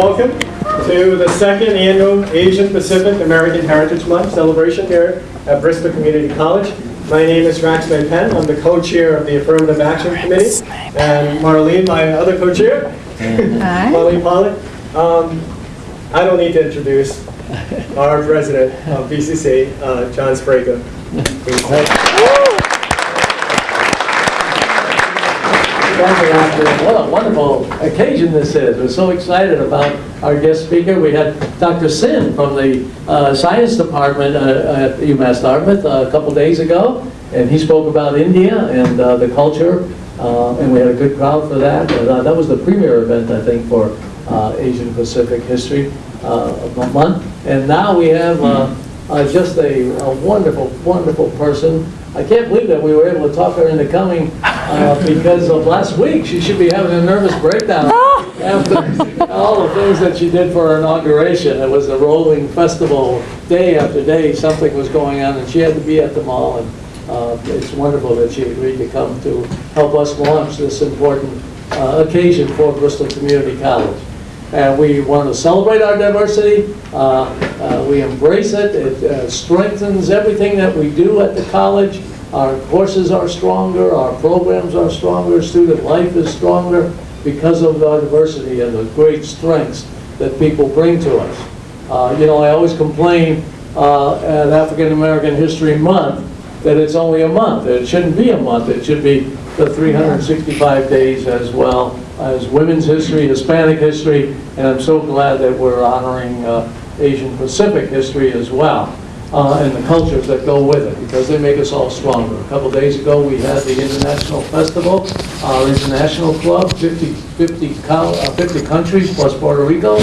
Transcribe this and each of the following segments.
Welcome to the second annual Asian Pacific American Heritage Month celebration here at Bristol Community College. My name is Rax May Penn. I'm the co-chair of the Affirmative Action Committee. And Marlene, my other co-chair, Marlene Pollock. Um, I don't need to introduce our president of BCC, uh, John Sprague. What a wonderful occasion this is. We're so excited about our guest speaker. We had Dr. Sin from the uh, science department uh, at UMass Dartmouth uh, a couple days ago, and he spoke about India and uh, the culture, and we had a good crowd for that. That was the premier event, I think, for Asian Pacific History Month. And now we have just a, a wonderful, wonderful person. I can't believe that we were able to talk her into coming uh, because of last week. She should be having a nervous breakdown after all the things that she did for her inauguration. It was a rolling festival, day after day, something was going on, and she had to be at the mall. And uh, it's wonderful that she agreed to come to help us launch this important uh, occasion for Bristol Community College. And we want to celebrate our diversity. Uh, uh, we embrace it. It uh, strengthens everything that we do at the college. Our courses are stronger. Our programs are stronger. Student life is stronger because of our diversity and the great strengths that people bring to us. Uh, you know, I always complain uh, at African American History Month that it's only a month. It shouldn't be a month. It should be the 365 days as well as women's history, Hispanic history, and I'm so glad that we're honoring uh, Asian Pacific history as well, uh, and the cultures that go with it, because they make us all stronger. A couple days ago, we had the International Festival, our international club, 50, 50, uh, 50 countries plus Puerto Rico,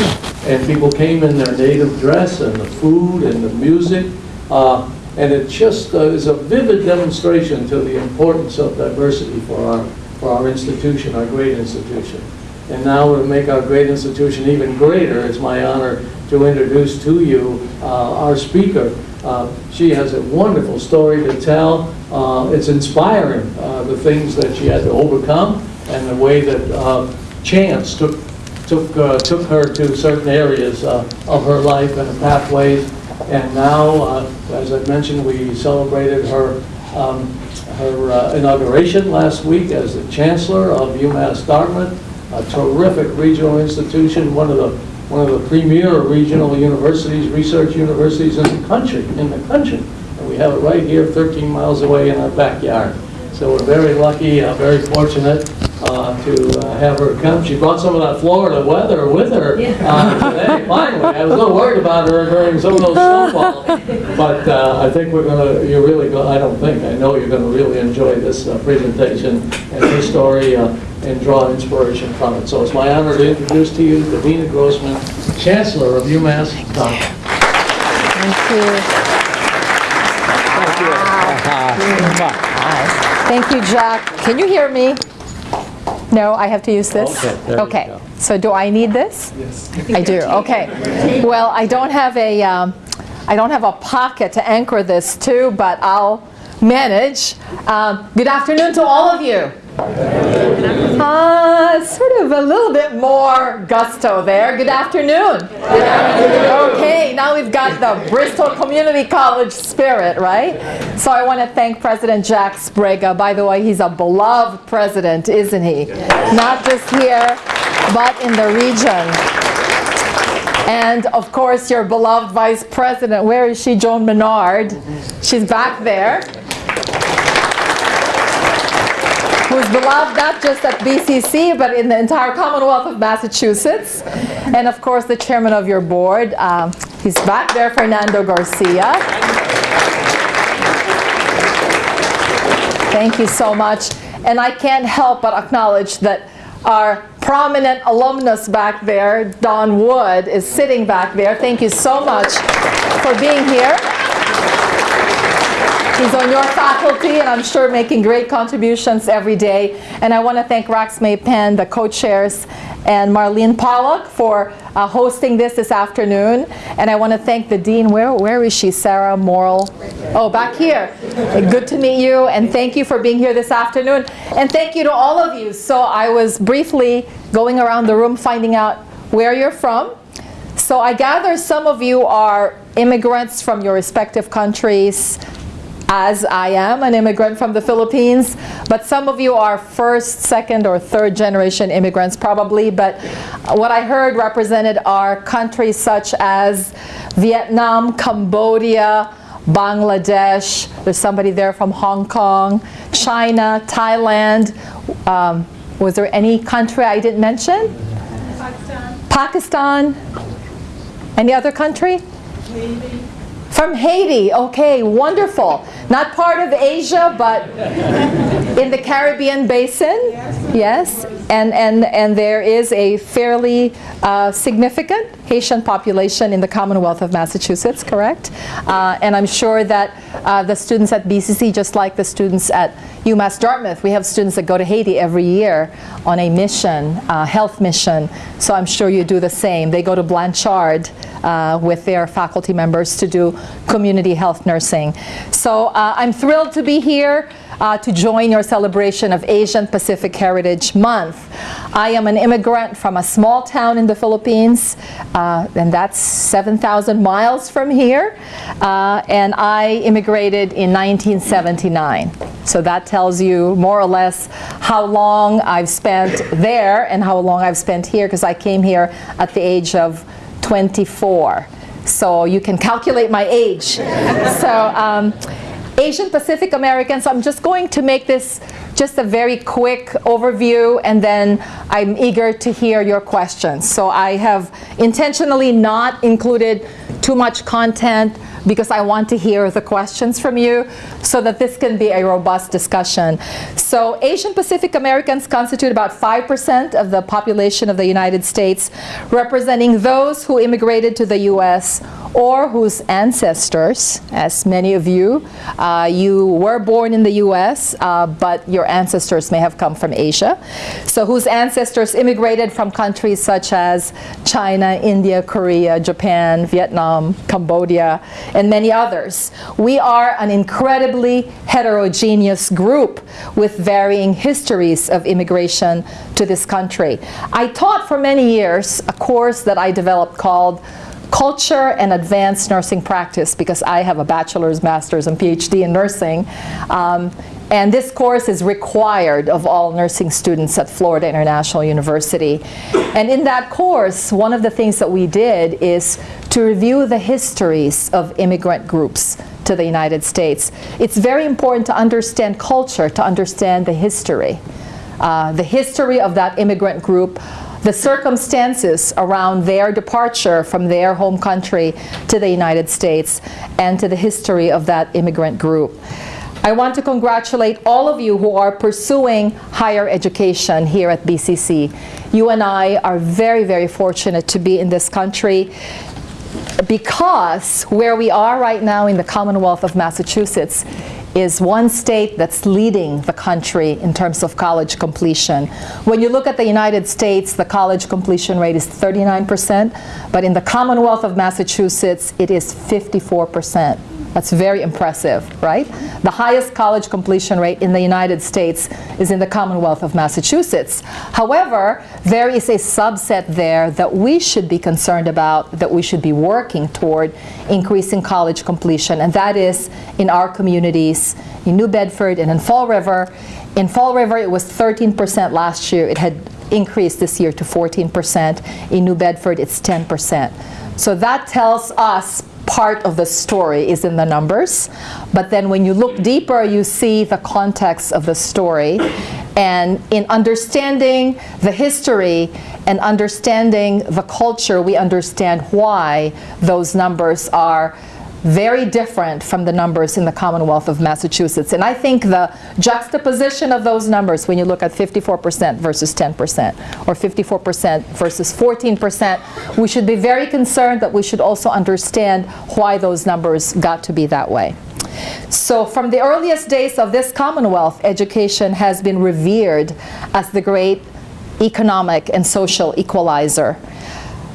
and people came in their native dress, and the food, and the music, uh, and it just uh, is a vivid demonstration to the importance of diversity for our, for our institution, our great institution. And now to make our great institution even greater, it's my honor to introduce to you uh, our speaker. Uh, She has a wonderful story to tell. Uh, It's inspiring, uh, the things that she had to overcome and the way that uh, chance took, took, uh, took her to certain areas of her life and pathways. And now, as I mentioned, we celebrated her, um, her uh, inauguration last week as the Chancellor of UMass Dartmouth, a terrific regional institution, one of the, one of the premier regional universities, research universities in the country, in the country. And we have it right here, 13 miles away in our backyard. So we're very lucky, uh, very fortunate uh, to uh, have her come. She brought some of that Florida weather with her uh, today, finally. I was a little worried about her during some of those snowfall. But uh, I think we're gonna, you're really, go- I don't think, I know you're gonna really enjoy this uh, presentation and this story uh, and draw inspiration from it. So it's my honor to introduce to you Divina Grossman, Chancellor of UMass Dartmouth. Thank you. Thank you, Jack. Can you hear me? No, I have to use this? Okay, Okay, so do I need this? Yes. I do, okay. Well, I don't have a, um, I don't have a pocket to anchor this to, but I'll manage. Um, Good afternoon to all of you. Uh, sort of a little bit more gusto there. Good afternoon. Okay, now we've got the Bristol Community College spirit, right? So I want to thank President Jack Sprague. By the way, he's a beloved president, isn't he? Not just here, but in the region. And of course, your beloved Vice President, where is she, Joan Menard? She's back there. Who's beloved not just at BCC, but in the entire Commonwealth of Massachusetts. And of course, the chairman of your board, um, he's back there, Fernando Garcia. Thank you so much. And I can't help but acknowledge that our prominent alumnus back there, Don Wood, is sitting back there. Thank you so much for being here. He's on your faculty, and I'm sure making great contributions every day. And I want to thank Rax May Penn, the co-chairs, and Marlene Pollock for uh, hosting this this afternoon. And I want to thank the dean. Where where is she? Sarah Morrill. Oh, back here. Good to meet you, and thank you for being here this afternoon. And thank you to all of you. So I was briefly going around the room finding out where you're from. So I gather some of you are immigrants from your respective countries, as I am an immigrant from the Philippines, but some of you are first, second, or third generation immigrants probably, but what I heard represented are countries such as Vietnam, Cambodia, Bangladesh, there's somebody there from Hong Kong, China, Thailand. Um, was there any country I didn't mention? Pakistan, Pakistan? Any other country? Haiti, From Haiti, okay, wonderful. Not part of Asia, but in the Caribbean basin. Yes, and, and, and there is a fairly uh, significant Haitian population in the Commonwealth of Massachusetts, correct? Uh, and I'm sure that uh, the students at BCC, just like the students at UMass Dartmouth, we have students that go to Haiti every year on a mission, uh, health mission. So I'm sure you do the same. They go to Blanchard uh, with their faculty members to do community health nursing. So uh, I'm thrilled to be here uh, to join your celebration of Asian Pacific Heritage Month. I am an immigrant from a small town in the Philippines, uh, and that's 7,000 miles from here. Uh, and I immigrated in 1979. So that tells you more or less how long I've spent there and how long I've spent here, because I came here at the age of 24. So you can calculate my age. so um, Asian Pacific Americans, I'm just going to make this just a very quick overview and then I'm eager to hear your questions. So I have intentionally not included too much content because I want to hear the questions from you so that this can be a robust discussion. So Asian Pacific Americans constitute about 5% of the population of the United States, representing those who immigrated to the U.S. or whose ancestors, as many of you, uh, you were born in the U.S., uh, but your ancestors may have come from Asia. So whose ancestors immigrated from countries such as China, India, Korea, Japan, Vietnam, Cambodia, and many others. We are an incredibly heterogeneous group with varying histories of immigration to this country. I taught for many years a course that I developed called Culture and Advanced Nursing Practice because I have a bachelor's, master's, and PhD in nursing. Um, and this course is required of all nursing students at Florida International University. And in that course, one of the things that we did is to review the histories of immigrant groups to the United States. It's very important to understand culture, to understand the history. Uh, the history of that immigrant group, the circumstances around their departure from their home country to the United States, and to the history of that immigrant group. I want to congratulate all of you who are pursuing higher education here at BCC. You and I are very, very fortunate to be in this country because where we are right now in the Commonwealth of Massachusetts is one state that's leading the country in terms of college completion. When you look at the United States, the college completion rate is 39%, but in the Commonwealth of Massachusetts, it is 54%. That's very impressive, right? The highest college completion rate in the United States is in the Commonwealth of Massachusetts. However, there is a subset there that we should be concerned about, that we should be working toward increasing college completion, and that is in our communities in New Bedford and in Fall River. In Fall River, it was 13% last year. It had increased this year to 14%. In New Bedford, it's 10%. So that tells us part of the story is in the numbers. But then when you look deeper, you see the context of the story. And in understanding the history and understanding the culture, we understand why those numbers are very different from the numbers in the Commonwealth of Massachusetts. And I think the juxtaposition of those numbers, when you look at 54% versus 10%, or 54% versus 14%, we should be very concerned that we should also understand why those numbers got to be that way. So from the earliest days of this Commonwealth, education has been revered as the great economic and social equalizer.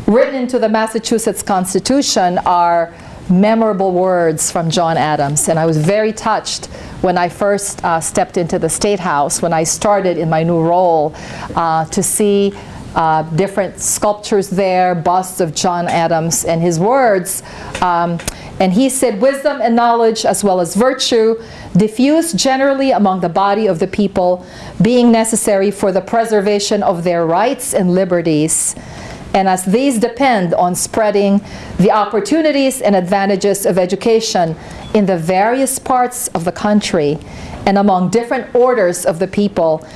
Written into the Massachusetts Constitution are memorable words from John Adams. And I was very touched when I first uh, stepped into the State House, when I started in my new role, uh, to see uh, different sculptures there, busts of John Adams, and his words. Um, and he said, Wisdom and knowledge, as well as virtue, diffuse generally among the body of the people, being necessary for the preservation of their rights and liberties. And as these depend on spreading the opportunities and advantages of education in the various parts of the country and among different orders of the people,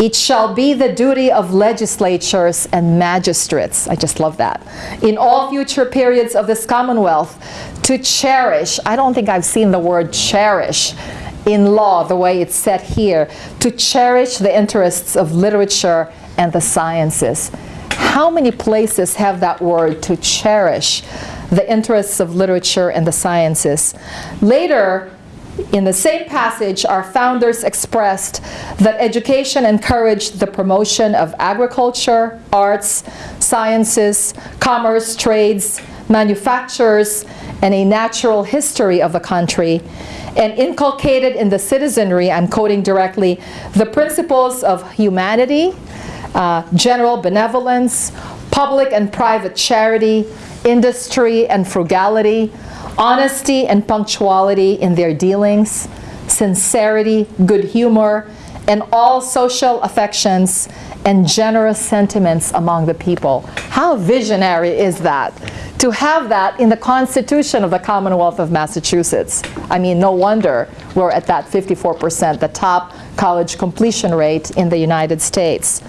it shall be the duty of legislatures and magistrates, I just love that, in all future periods of this Commonwealth to cherish, I don't think I've seen the word cherish in law the way it's set here, to cherish the interests of literature and the sciences. How many places have that word to cherish the interests of literature and the sciences? Later, in the same passage, our founders expressed that education encouraged the promotion of agriculture, arts, sciences, commerce, trades, manufactures, and a natural history of the country, and inculcated in the citizenry, I'm quoting directly, the principles of humanity, uh, general benevolence, public and private charity, industry and frugality, honesty and punctuality in their dealings, sincerity, good humor, and all social affections and generous sentiments among the people. How visionary is that? To have that in the Constitution of the Commonwealth of Massachusetts. I mean, no wonder we're at that 54%, the top college completion rate in the United States.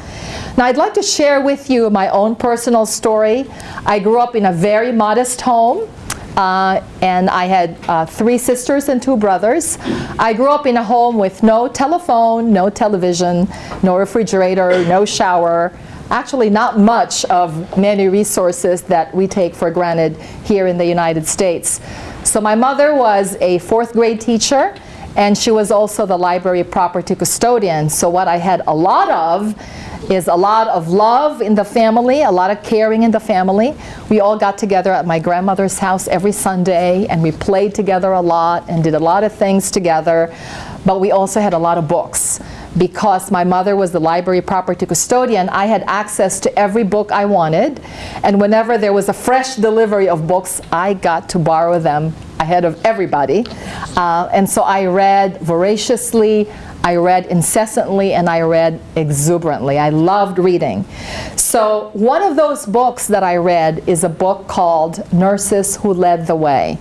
Now, I'd like to share with you my own personal story. I grew up in a very modest home. Uh, and I had uh, three sisters and two brothers. I grew up in a home with no telephone, no television, no refrigerator, no shower. Actually, not much of many resources that we take for granted here in the United States. So my mother was a fourth grade teacher and she was also the library property custodian. So what I had a lot of is a lot of love in the family, a lot of caring in the family. We all got together at my grandmother's house every Sunday and we played together a lot and did a lot of things together. But we also had a lot of books. Because my mother was the library property custodian, I had access to every book I wanted. And whenever there was a fresh delivery of books, I got to borrow them ahead of everybody. Uh, and so I read voraciously. I read incessantly and I read exuberantly. I loved reading. So one of those books that I read is a book called Nurses Who Led the Way.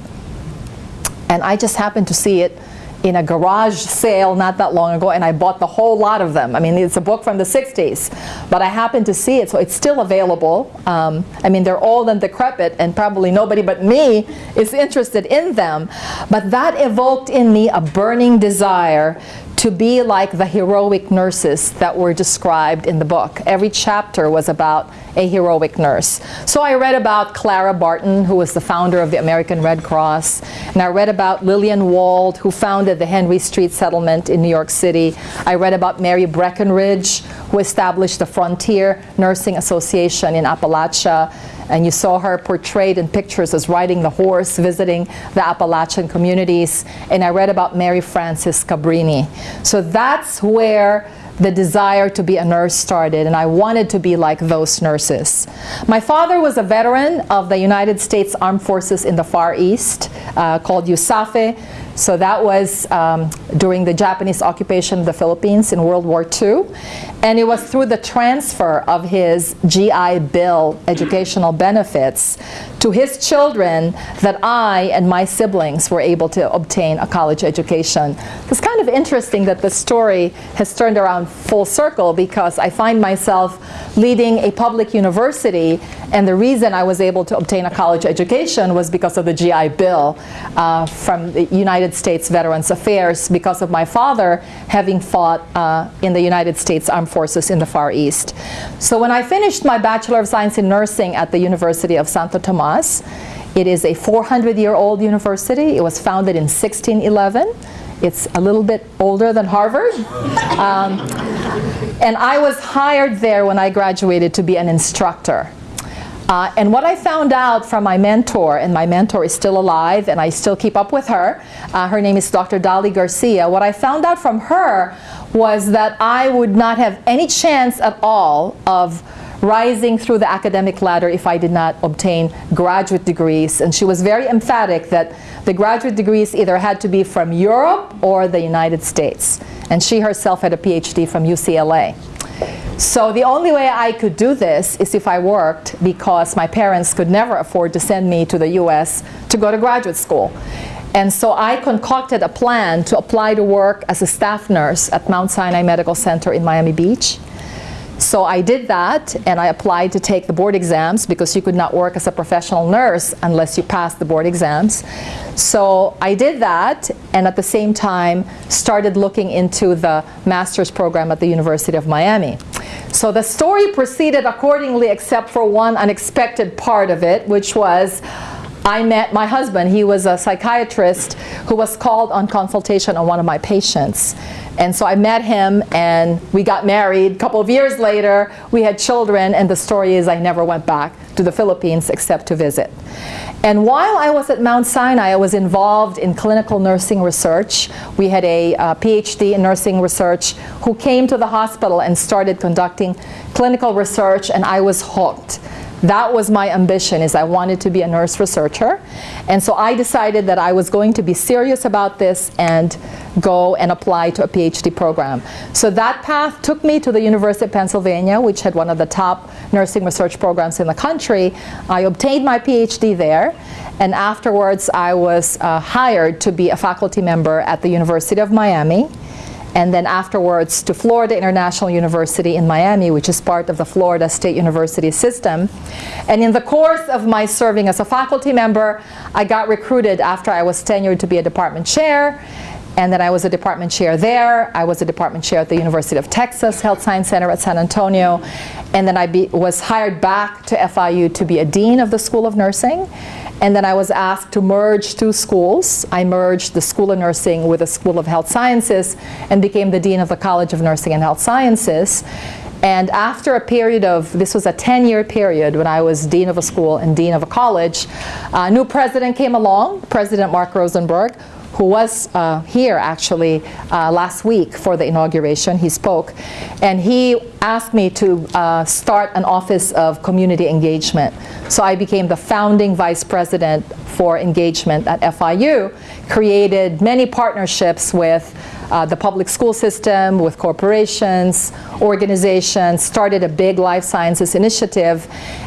And I just happened to see it in a garage sale not that long ago and I bought the whole lot of them. I mean, it's a book from the 60s, but I happened to see it, so it's still available. Um, I mean, they're old and decrepit and probably nobody but me is interested in them, but that evoked in me a burning desire to be like the heroic nurses that were described in the book. Every chapter was about a heroic nurse. So I read about Clara Barton, who was the founder of the American Red Cross, and I read about Lillian Wald, who founded the Henry Street Settlement in New York City. I read about Mary Breckinridge, who established the Frontier Nursing Association in Appalachia and you saw her portrayed in pictures as riding the horse, visiting the Appalachian communities. And I read about Mary Frances Cabrini. So that's where the desire to be a nurse started, and I wanted to be like those nurses. My father was a veteran of the United States Armed Forces in the Far East, uh, called USAFFE. So that was um, during the Japanese occupation of the Philippines in World War II. And it was through the transfer of his GI Bill educational benefits to his children that I and my siblings were able to obtain a college education. It's kind of interesting that the story has turned around full circle because I find myself leading a public university and the reason I was able to obtain a college education was because of the GI Bill uh, from the United States Veterans Affairs because of my father having fought uh, in the United States Armed Forces in the Far East. So when I finished my Bachelor of Science in Nursing at the University of Santo Tomas, it is a 400-year-old university. It was founded in 1611. It's a little bit older than Harvard. Um, and I was hired there when I graduated to be an instructor. Uh, and what I found out from my mentor, and my mentor is still alive and I still keep up with her, uh, her name is Dr. Dali Garcia, what I found out from her was that I would not have any chance at all of rising through the academic ladder if I did not obtain graduate degrees. And she was very emphatic that the graduate degrees either had to be from Europe or the United States. And she herself had a PhD from UCLA. So the only way I could do this is if I worked because my parents could never afford to send me to the US to go to graduate school. And so I concocted a plan to apply to work as a staff nurse at Mount Sinai Medical Center in Miami Beach. So I did that and I applied to take the board exams because you could not work as a professional nurse unless you passed the board exams. So I did that and at the same time started looking into the master's program at the University of Miami. So the story proceeded accordingly except for one unexpected part of it, which was I met my husband. He was a psychiatrist who was called on consultation on one of my patients. And so I met him and we got married. A couple of years later, we had children and the story is I never went back to the Philippines except to visit. And while I was at Mount Sinai, I was involved in clinical nursing research. We had a uh, PhD in nursing research who came to the hospital and started conducting clinical research and I was hooked. That was my ambition is I wanted to be a nurse researcher. And so I decided that I was going to be serious about this and go and apply to a PhD program. So that path took me to the University of Pennsylvania, which had one of the top nursing research programs in the country. I obtained my PhD there. And afterwards, I was uh, hired to be a faculty member at the University of Miami and then afterwards to Florida International University in Miami, which is part of the Florida State University system. And in the course of my serving as a faculty member, I got recruited after I was tenured to be a department chair. And then I was a department chair there. I was a department chair at the University of Texas Health Science Center at San Antonio. And then I be, was hired back to FIU to be a dean of the School of Nursing. And then I was asked to merge two schools. I merged the School of Nursing with the School of Health Sciences and became the Dean of the College of Nursing and Health Sciences. And after a period of, this was a 10-year period when I was Dean of a school and Dean of a college, a new president came along, President Mark Rosenberg, who was uh, here actually uh, last week for the inauguration. He spoke. And he asked me to uh, start an office of community engagement. So I became the founding vice president for engagement at FIU, created many partnerships with uh, the public school system, with corporations, organizations, started a big life sciences initiative.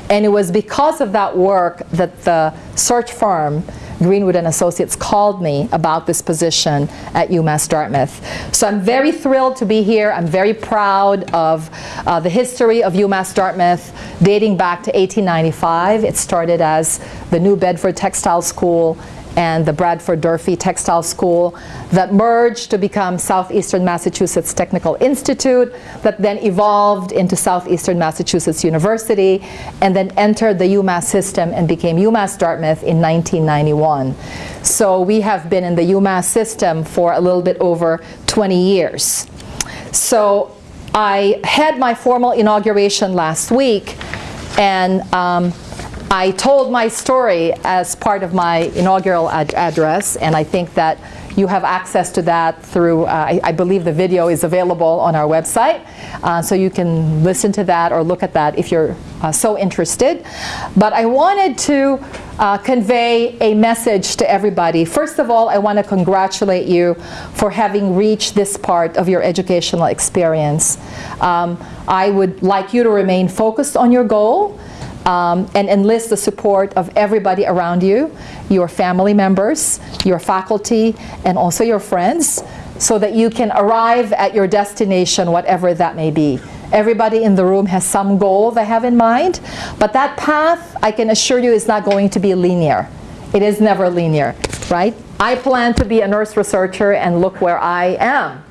And it was because of that work that the search firm Greenwood and Associates called me about this position at UMass Dartmouth. So I'm very thrilled to be here. I'm very proud of uh, the history of UMass Dartmouth dating back to 1895. It started as the New Bedford Textile School and the Bradford Durfee Textile School that merged to become Southeastern Massachusetts Technical Institute that then evolved into Southeastern Massachusetts University and then entered the UMass system and became UMass Dartmouth in 1991. So we have been in the UMass system for a little bit over 20 years. So I had my formal inauguration last week and um, I told my story as part of my inaugural ad address, and I think that you have access to that through, uh, I, I, believe the video is available on our website, uh, so you can listen to that or look at that if you're uh, so interested. But I wanted to uh, convey a message to everybody. First of all, I want to congratulate you for having reached this part of your educational experience. Um, I would like you to remain focused on your goal um, and enlist the support of everybody around you, your family members, your faculty, and also your friends, so that you can arrive at your destination, whatever that may be. Everybody in the room has some goal they have in mind, but that path, I can assure you, is not going to be linear. It is never linear, right? I plan to be a nurse researcher and look where I am.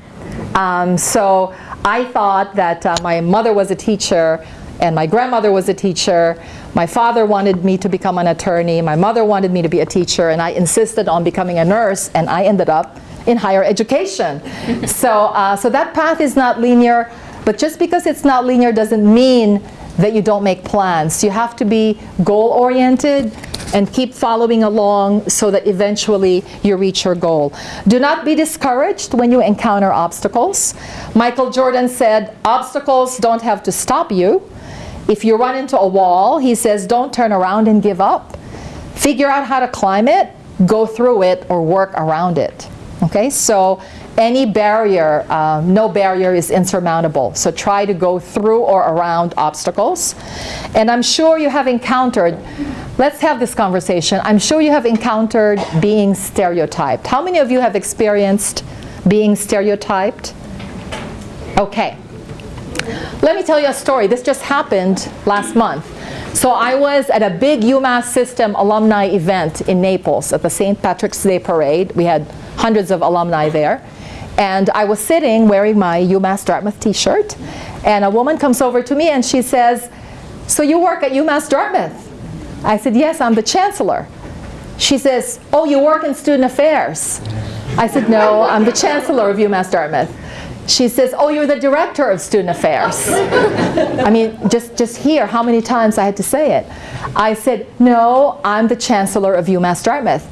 Um, so I thought that uh, my mother was a teacher, and my grandmother was a teacher. My father wanted me to become an attorney. My mother wanted me to be a teacher, and I insisted on becoming a nurse, and I ended up in higher education. so, uh, so that path is not linear, but just because it's not linear doesn't mean that you don't make plans. You have to be goal-oriented and keep following along so that eventually you reach your goal. Do not be discouraged when you encounter obstacles. Michael Jordan said, obstacles don't have to stop you If you run into a wall, he says, don't turn around and give up. Figure out how to climb it, go through it, or work around it. Okay, so any barrier, um, no barrier is insurmountable. So try to go through or around obstacles. And I'm sure you have encountered, let's have this conversation. I'm sure you have encountered being stereotyped. How many of you have experienced being stereotyped? Okay. Let me tell you a story. This just happened last month. So I was at a big UMass System alumni event in Naples at the St. Patrick's Day Parade. We had hundreds of alumni there. And I was sitting wearing my UMass Dartmouth t-shirt. And a woman comes over to me and she says, so you work at UMass Dartmouth? I said, yes, I'm the chancellor. She says, oh, you work in student affairs. I said, no, I'm the chancellor of UMass Dartmouth. She says, oh, you're the director of student affairs. I mean, just, just hear how many times I had to say it. I said, no, I'm the chancellor of UMass Dartmouth.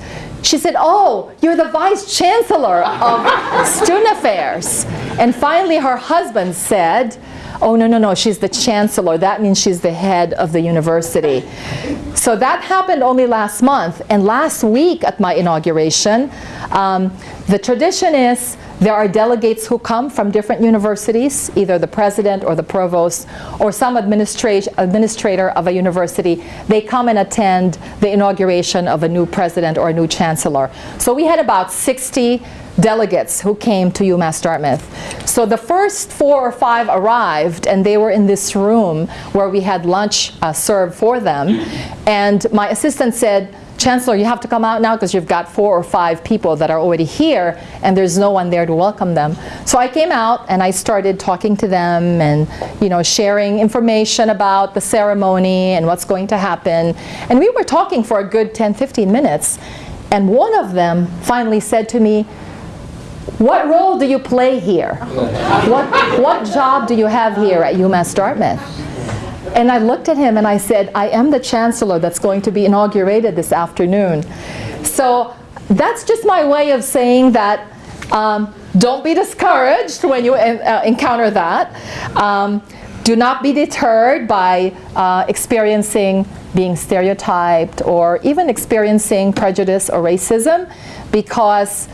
She said, oh, you're the vice chancellor of student affairs. And finally, her husband said, oh, no, no, no, she's the chancellor. That means she's the head of the university. So that happened only last month. And last week at my inauguration, um, the tradition is there are delegates who come from different universities, either the president or the provost or some administrator of a university. They come and attend the inauguration of a new president or a new chancellor. So we had about 60 delegates who came to UMass Dartmouth. So the first four or five arrived and they were in this room where we had lunch uh, served for them. And my assistant said, Chancellor, you have to come out now because you've got four or five people that are already here and there's no one there to welcome them. So I came out and I started talking to them and you know sharing information about the ceremony and what's going to happen. And we were talking for a good 10, 15 minutes. And one of them finally said to me, what role do you play here? What, what job do you have here at UMass Dartmouth? And I looked at him and I said, I am the chancellor that's going to be inaugurated this afternoon. So that's just my way of saying that um, don't be discouraged when you uh, encounter that. Um, do not be deterred by uh, experiencing being stereotyped or even experiencing prejudice or racism because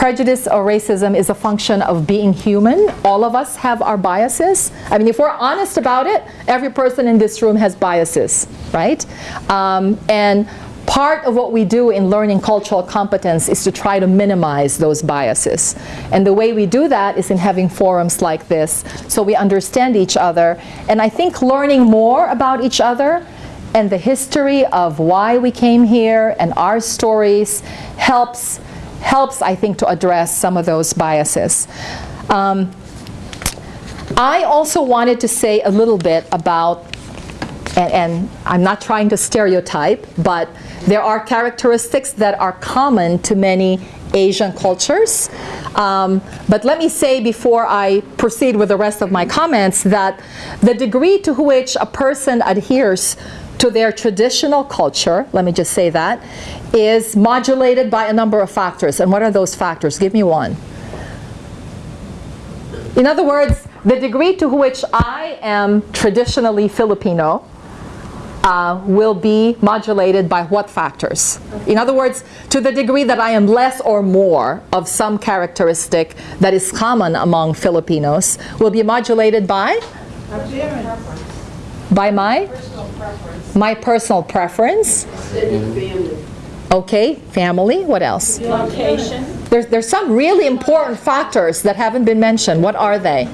prejudice or racism is a function of being human. All of us have our biases. I mean, if we're honest about it, every person in this room has biases, right? Um, and part of what we do in learning cultural competence is to try to minimize those biases. And the way we do that is in having forums like this so we understand each other. And I think learning more about each other and the history of why we came here and our stories helps helps, I think, to address some of those biases. Um, I also wanted to say a little bit about, and, and, I'm not trying to stereotype, but there are characteristics that are common to many Asian cultures. Um, but let me say before I proceed with the rest of my comments that the degree to which a person adheres to their traditional culture, let me just say that, is modulated by a number of factors. And what are those factors? Give me one. In other words, the degree to which I am traditionally Filipino uh, will be modulated by what factors? In other words, to the degree that I am less or more of some characteristic that is common among Filipinos will be modulated by? By my? My personal preference. Okay, family. What else? Location. There's, there's some really important factors that haven't been mentioned. What are they?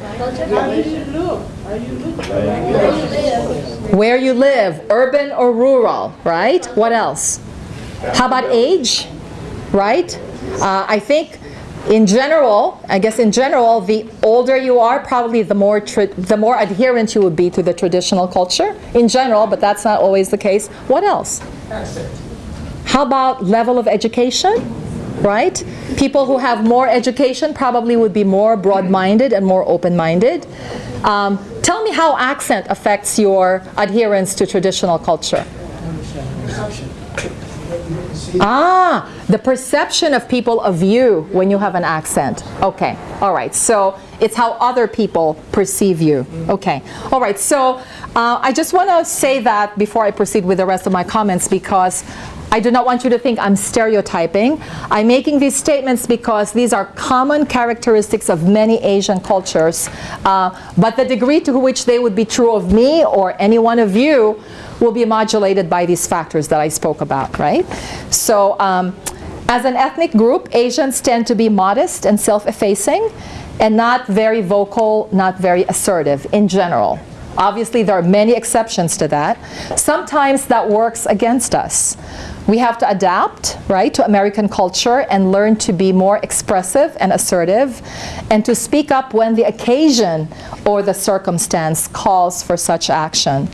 Where you live, urban or rural, right? What else? How about age, right? Uh, I think in general, I guess in general, the older you are, probably the more the more adherent you would be to the traditional culture in general, but that's not always the case. What else? Accent. How about level of education? Right? People who have more education probably would be more broad-minded and more open-minded. Um, tell me how accent affects your adherence to traditional culture. Ah, the perception of people of you when you have an accent. Okay, all right. So it's how other people perceive you. Okay, all right. So Uh, I just want to say that before I proceed with the rest of my comments because I do not want you to think I'm stereotyping. I'm making these statements because these are common characteristics of many Asian cultures, uh, but the degree to which they would be true of me or any one of you will be modulated by these factors that I spoke about, right? So um, as an ethnic group, Asians tend to be modest and self-effacing and not very vocal, not very assertive in general. Obviously, there are many exceptions to that. Sometimes that works against us. We have to adapt, right, to American culture and learn to be more expressive and assertive and to speak up when the occasion or the circumstance calls for such action.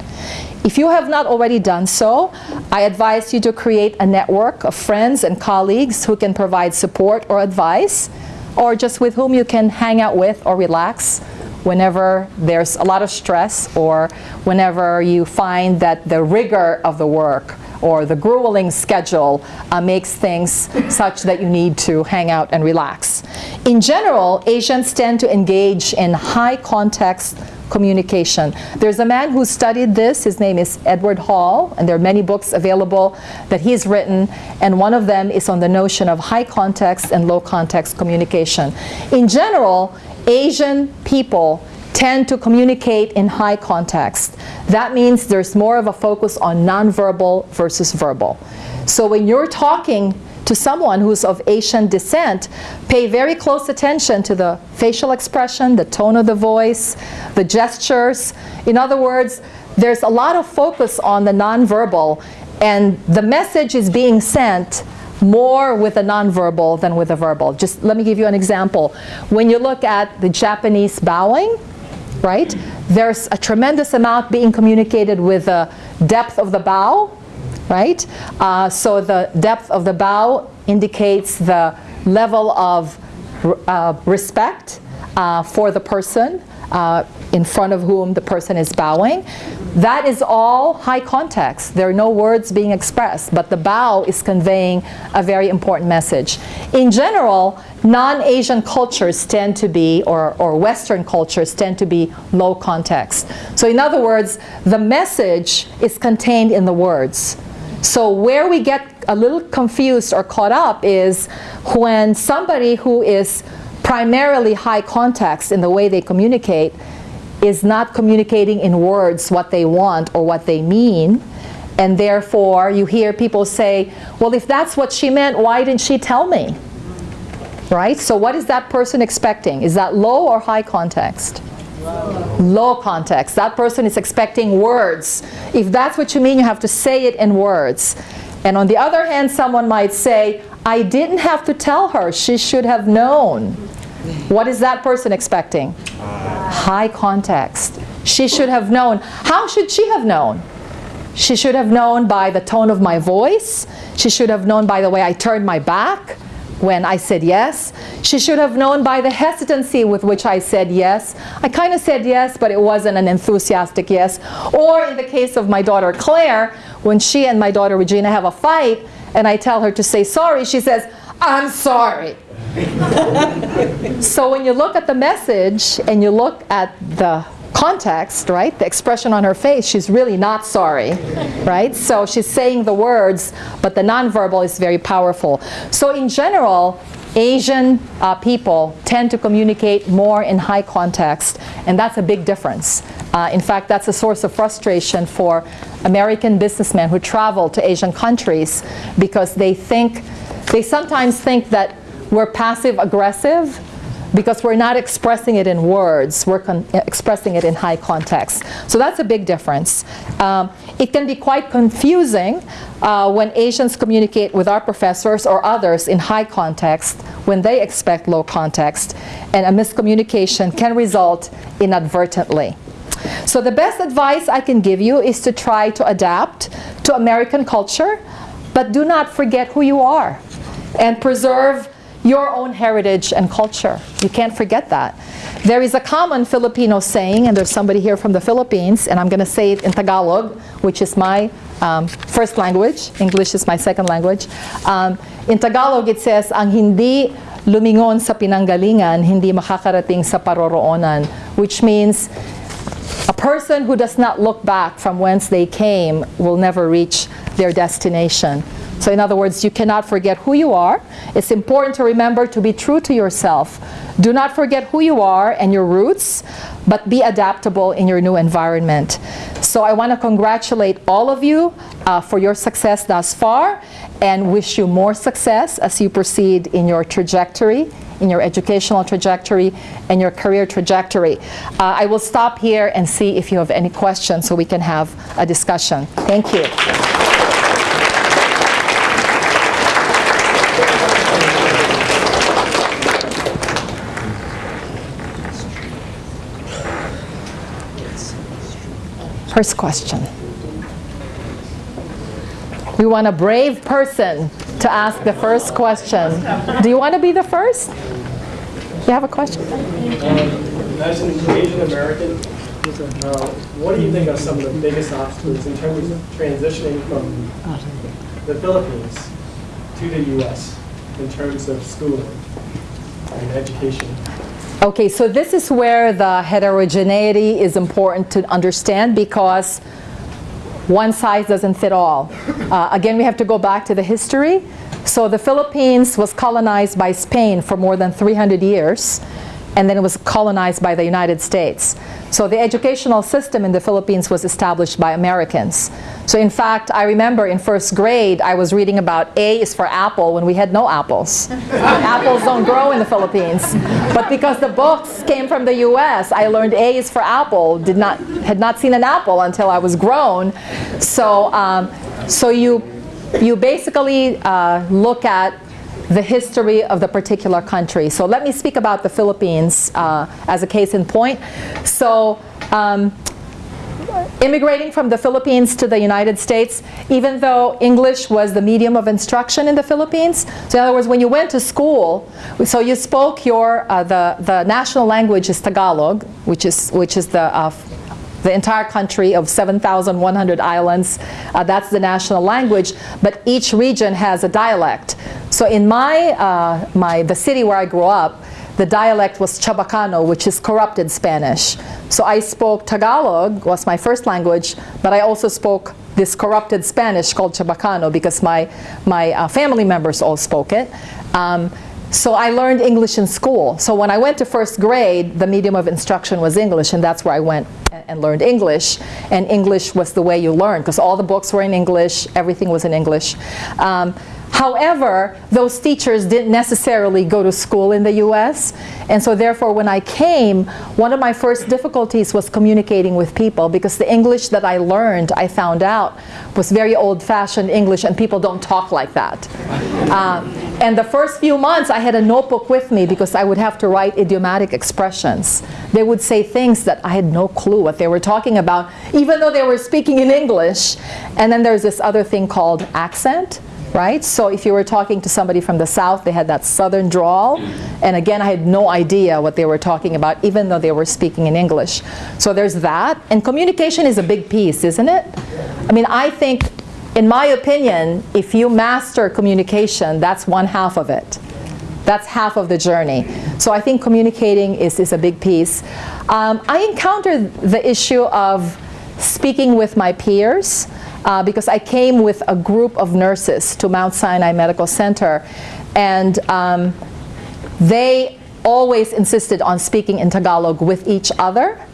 If you have not already done so, I advise you to create a network of friends and colleagues who can provide support or advice or just with whom you can hang out with or relax whenever there's a lot of stress or whenever you find that the rigor of the work or the grueling schedule uh, makes things such that you need to hang out and relax. In general, Asians tend to engage in high context communication. There's a man who studied this, his name is Edward Hall, and there are many books available that he's written, and one of them is on the notion of high context and low context communication. In general, Asian people tend to communicate in high context. That means there's more of a focus on nonverbal versus verbal. So when you're talking to someone who's of Asian descent, pay very close attention to the facial expression, the tone of the voice, the gestures. In other words, there's a lot of focus on the nonverbal, and the message is being sent more with the nonverbal than with the verbal. Just let me give you an example. When you look at the Japanese bowing, right, there's a tremendous amount being communicated with the depth of the bow, right? Uh, so the depth of the bow indicates the level of uh, respect uh, for the person uh, in front of whom the person is bowing. That is all high context. There are no words being expressed, but the bow is conveying a very important message. In general, non-Asian cultures tend to be, or, or Western cultures tend to be low context. So in other words, the message is contained in the words. So where we get a little confused or caught up is when somebody who is primarily high context in the way they communicate is not communicating in words what they want or what they mean. And therefore, you hear people say, well, if that's what she meant, why didn't she tell me? Right? So what is that person expecting? Is that low or high context? Low. context. That person is expecting words. If that's what you mean, you have to say it in words. And on the other hand, someone might say, I didn't have to tell her. She should have known. What is that person expecting? High context. She should have known. How should she have known? She should have known by the tone of my voice. She should have known by the way I turned my back when I said yes. She should have known by the hesitancy with which I said yes. I kind of said yes, but it wasn't an enthusiastic yes. Or in the case of my daughter Claire, when she and my daughter Regina have a fight, and I tell her to say sorry, she says, I'm sorry. so when you look at the message and you look at the context, right, the expression on her face, she's really not sorry, right? So she's saying the words, but the nonverbal is very powerful. So in general, Asian uh, people tend to communicate more in high context, and that's a big difference. Uh, in fact, that's a source of frustration for American businessmen who travel to Asian countries because they think, they sometimes think that we're passive aggressive because we're not expressing it in words, we're expressing it in high context. So that's a big difference. Um, it can be quite confusing uh, when Asians communicate with our professors or others in high context when they expect low context, and a miscommunication can result inadvertently. So the best advice I can give you is to try to adapt to American culture, but do not forget who you are and preserve your own heritage and culture. You can't forget that. There is a common Filipino saying, and there's somebody here from the Philippines, and I'm going to say it in Tagalog, which is my um, first language. English is my second language. Um, in Tagalog, it says, ang hindi lumingon sa pinanggalingan, hindi makakarating sa paroroonan, which means a person who does not look back from whence they came will never reach their destination. So in other words, you cannot forget who you are. It's important to remember to be true to yourself. Do not forget who you are and your roots, but be adaptable in your new environment. So I want to congratulate all of you uh, for your success thus far and wish you more success as you proceed in your trajectory, in your educational trajectory and your career trajectory. Uh, I will stop here and see if you have any questions so we can have a discussion. Thank you. First question. We want a brave person to ask the first question. Do you want to be the first? You have a question? As an Asian American, uh, what do you think are some of the biggest obstacles in terms of transitioning from the Philippines to the U.S. in terms of schooling and education? Okay, so this is where the heterogeneity is important to understand because one size doesn't fit all. Uh, again, we have to go back to the history. So the Philippines was colonized by Spain for more than 300 years, and then it was colonized by the United States. So the educational system in the Philippines was established by Americans. So in fact, I remember in first grade, I was reading about A is for apple when we had no apples. apples don't grow in the Philippines. But because the books came from the US, I learned A is for apple, did not, had not seen an apple until I was grown. So, um, so you, you basically uh, look at the history of the particular country. So let me speak about the Philippines uh, as a case in point. So um, immigrating from the Philippines to the United States, even though English was the medium of instruction in the Philippines, so in other words, when you went to school, so you spoke your, uh, the, the national language is Tagalog, which is, which is the uh, the entire country of 7,100 islands. Uh, that's the national language, but each region has a dialect. So in my, uh, my, the city where I grew up, the dialect was Chabacano, which is corrupted Spanish. So I spoke Tagalog, was my first language, but I also spoke this corrupted Spanish called Chabacano because my, my uh, family members all spoke it. Um, so I learned English in school. So when I went to first grade, the medium of instruction was English, and that's where I went and learned English. And English was the way you learned, because all the books were in English, everything was in English. Um, However, those teachers didn't necessarily go to school in the US. And so therefore, when I came, one of my first difficulties was communicating with people because the English that I learned, I found out, was very old-fashioned English and people don't talk like that. Uh, and the first few months, I had a notebook with me because I would have to write idiomatic expressions. They would say things that I had no clue what they were talking about, even though they were speaking in English. And then there's this other thing called accent right? So if you were talking to somebody from the south, they had that southern drawl. And again, I had no idea what they were talking about, even though they were speaking in English. So there's that. And communication is a big piece, isn't it? I mean, I think, in my opinion, if you master communication, that's one half of it. That's half of the journey. So I think communicating is, is a big piece. Um, I encountered the issue of speaking with my peers uh, because I came with a group of nurses to Mount Sinai Medical Center and um, they always insisted on speaking in Tagalog with each other.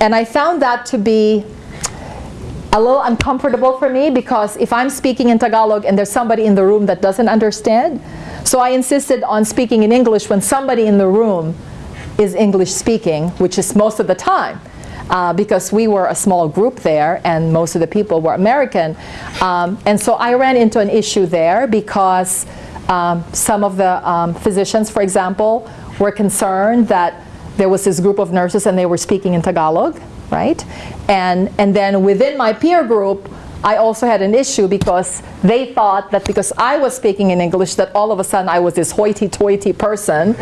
And I found that to be a little uncomfortable for me because if I'm speaking in Tagalog and there's somebody in the room that doesn't understand so I insisted on speaking in English when somebody in the room is English speaking which is most of the time uh, because we were a small group there and most of the people were American. Um, and so I ran into an issue there because um, some of the um, physicians, for example, were concerned that there was this group of nurses and they were speaking in Tagalog, right? And, and then within my peer group, I also had an issue because they thought that because I was speaking in English that all of a sudden I was this hoity-toity person,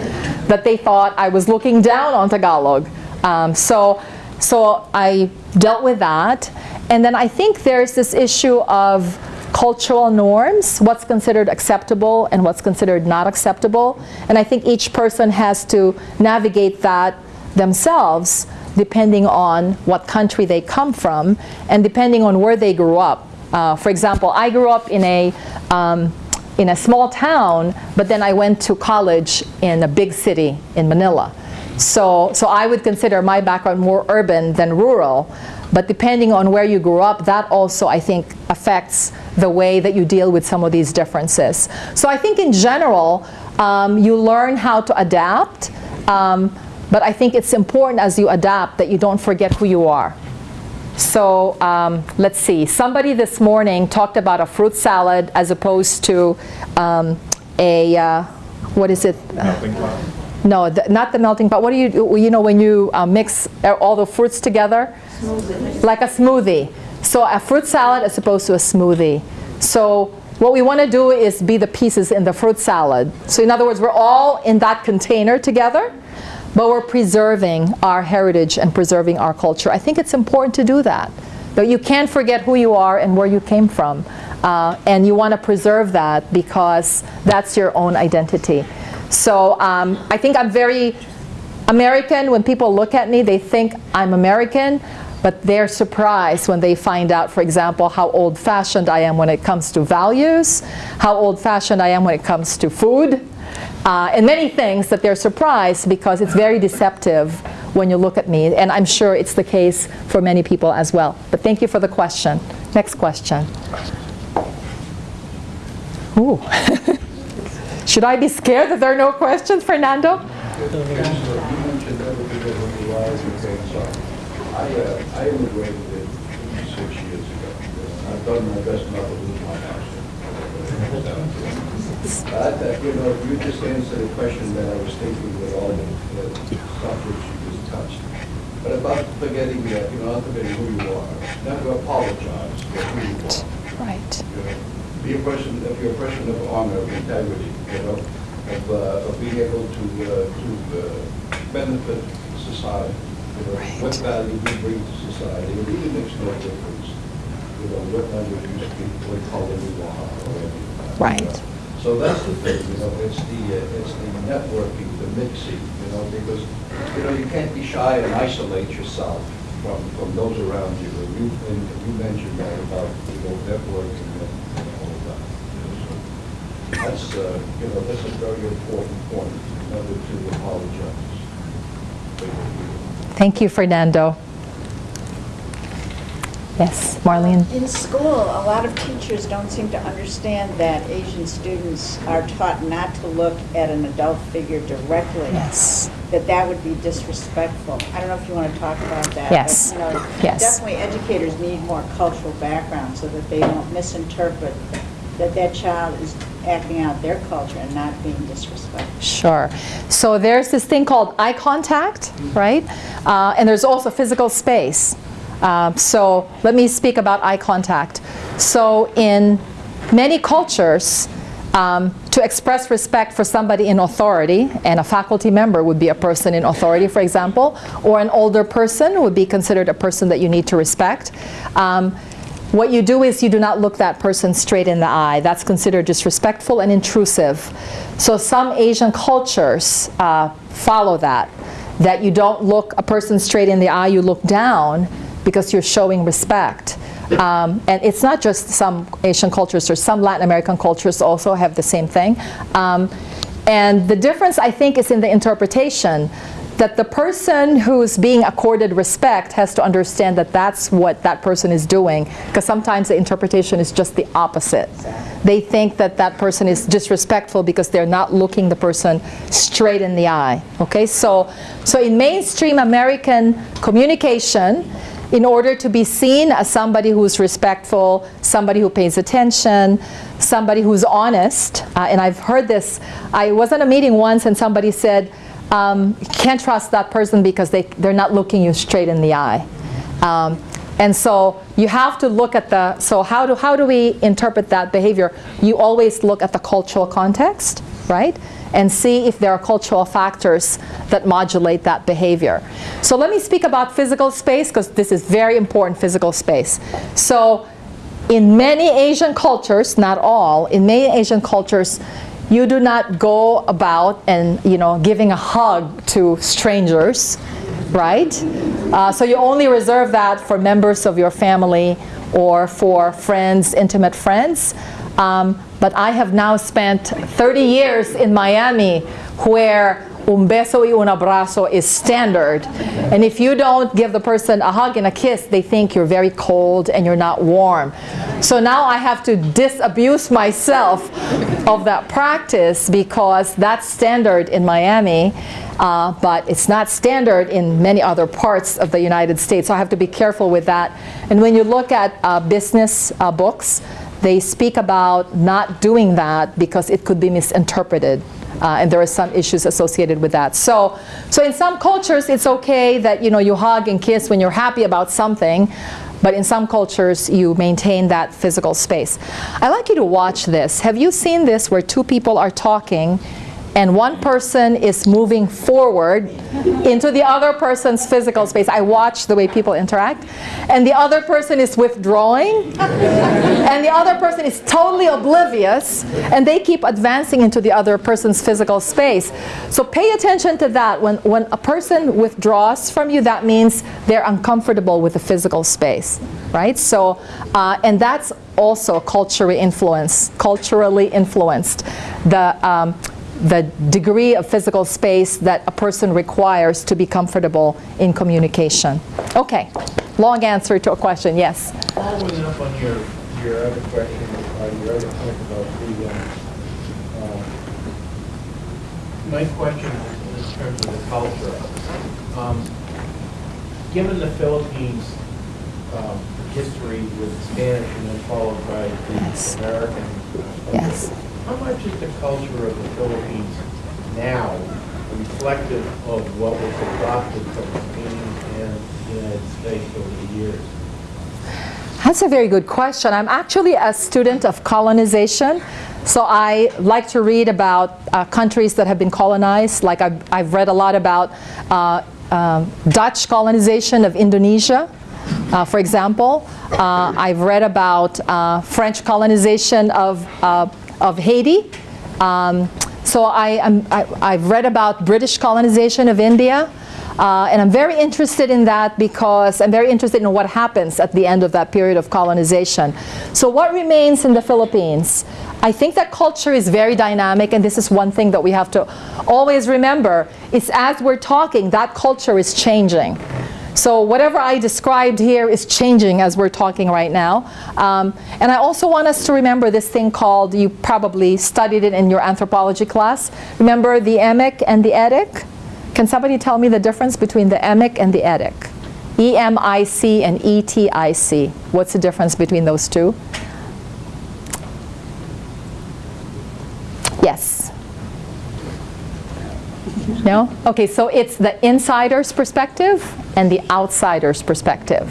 that they thought I was looking down on Tagalog. Um, so so I dealt with that. And then I think there's this issue of cultural norms, what's considered acceptable and what's considered not acceptable. And I think each person has to navigate that themselves. depending on what country they come from and depending on where they grew up. Uh, for example, I grew up in a, um, in a small town, but then I went to college in a big city in Manila. So, so I would consider my background more urban than rural. But depending on where you grew up, that also, I think, affects the way that you deal with some of these differences. So I think in general, um, you learn how to adapt. Um, but I think it's important as you adapt that you don't forget who you are. So um, let's see. Somebody this morning talked about a fruit salad as opposed to um, a, uh, what is it? No, the, not the melting pot. What do you do? You know, when you uh, mix all the fruits together? Like a smoothie. So a fruit salad as opposed to a smoothie. So what we want to do is be the pieces in the fruit salad. So in other words, we're all in that container together, but we're preserving our heritage and preserving our culture. I think it's important to do that. But you can't forget who you are and where you came from. Uh, and you want to preserve that because that's your own identity. So um, I think I'm very American. When people look at me, they think I'm American, but they're surprised when they find out, for example, how old-fashioned I am when it comes to values, how old-fashioned I am when it comes to food, uh, and many things that they're surprised because it's very deceptive when you look at me. And I'm sure it's the case for many people as well. But thank you for the question. Next question. Ooh. Should I be scared that there are no questions, Fernando? The. I, I immigrated in six years ago. I've done my best not to lose my house. But, uh, you know, you just answered a question that I was thinking with all the subjects you just touched. But about forgetting, uh, you know, not forgetting who you are, never apologize for who you are. Right. You know, Be a person, be a person of honor, of integrity, you know, of, uh, of being able to, uh, to uh, benefit society. You know, what value you bring to society, it really makes no difference, you know, what language you speak, what color you are, or anything. Right. So that's the thing, you know, it's the, uh, it's the networking, the mixing, you know, because, you know, you can't be shy and isolate yourself from, from those around you. And you, and you mentioned that about, you know, networking and and all of that. you know, so That's, uh, you know, that's a very important point, never to apologize. Thank you, Fernando. Yes, Marlene? In school, a lot of teachers don't seem to understand that Asian students are taught not to look at an adult figure directly. Yes. That that would be disrespectful. I don't know if you want to talk about that. Yes. but, you know, Yes. Definitely educators need more cultural background so that they don't misinterpret that that child is acting out their culture and not being disrespectful. Sure. So there's this thing called eye contact, right? Uh, and there's also physical space. Uh, so let me speak about eye contact. So in many cultures, um, to express respect for somebody in authority, and a faculty member would be a person in authority, for example, or an older person would be considered a person that you need to respect. Um, what you do is you do not look that person straight in the eye. That's considered disrespectful and intrusive. So some Asian cultures uh, follow that, that you don't look a person straight in the eye, you look down because you're showing respect. Um, and it's not just some Asian cultures, or some Latin American cultures also have the same thing. Um, and the difference, I think, is in the interpretation that the person who's being accorded respect has to understand that that's what that person is doing because sometimes the interpretation is just the opposite. They think that that person is disrespectful because they're not looking the person straight in the eye. Okay, so so in mainstream American communication, in order to be seen as somebody who's respectful, somebody who pays attention, somebody who's honest, uh, and I've heard this. I was at a meeting once and somebody said, um, you can't trust that person because they, they're not looking you straight in the eye. Um, and so you have to look at the, so how do, how do we interpret that behavior? You always look at the cultural context, right? And see if there are cultural factors that modulate that behavior. So let me speak about physical space because this is very important physical space. So in many Asian cultures, not all, in many Asian cultures, you do not go about and you know giving a hug to strangers right? Uh, so you only reserve that for members of your family or for friends, intimate friends. Um, but I have now spent 30 years in Miami where un beso y un abrazo is standard. And if you don't give the person a hug and a kiss, they think you're very cold and you're not warm. So now I have to disabuse myself of that practice because that's standard in Miami. Uh, but it's not standard in many other parts of the United States. So I have to be careful with that. And when you look at uh, business uh, books, they speak about not doing that because it could be misinterpreted. Uh, and there are some issues associated with that. So, so in some cultures, it's okay that you know you hug and kiss when you're happy about something, but in some cultures, you maintain that physical space. I'd like you to watch this. Have you seen this where two people are talking and one person is moving forward into the other person's physical space. I watch the way people interact. And the other person is withdrawing. and the other person is totally oblivious. And they keep advancing into the other person's physical space. So pay attention to that. When, when a person withdraws from you, that means they're uncomfortable with the physical space. Right? So, uh, and that's also culturally influenced, culturally influenced. The, um, the degree of physical space that a person requires to be comfortable in communication. Okay, long answer to a question, yes. Following up on your, your other question, uh, your other point about the, um, uh, my question is in terms of the culture. Um, Given the Philippines' um, history with Spanish and then followed by Yes. the American. uh, Yes. How much is the culture of the Philippines now reflective of what was adopted from Spain and the United States over the years? That's a very good question. I'm actually a student of colonization. So I like to read about uh, countries that have been colonized. Like I've, I've read a lot about uh, um, Dutch colonization of Indonesia, uh, for example. Uh, I've read about uh, French colonization of, uh, of Haiti. Um, so I, I've read about British colonization of India. Uh, and I'm very interested in that because I'm very interested in what happens at the end of that period of colonization. So what remains in the Philippines? I think that culture is very dynamic and this is one thing that we have to always remember is as we're talking, that culture is changing. So whatever I described here is changing as we're talking right now. Um, and I also want us to remember this thing called, you probably studied it in your anthropology class. Remember the emic and the etic? Can somebody tell me the difference between the emic and the etic? E-M-I-C and E-T-I-C. What's the difference between those two? Yes. No? Okay, so it's the insider's perspective and the outsider's perspective.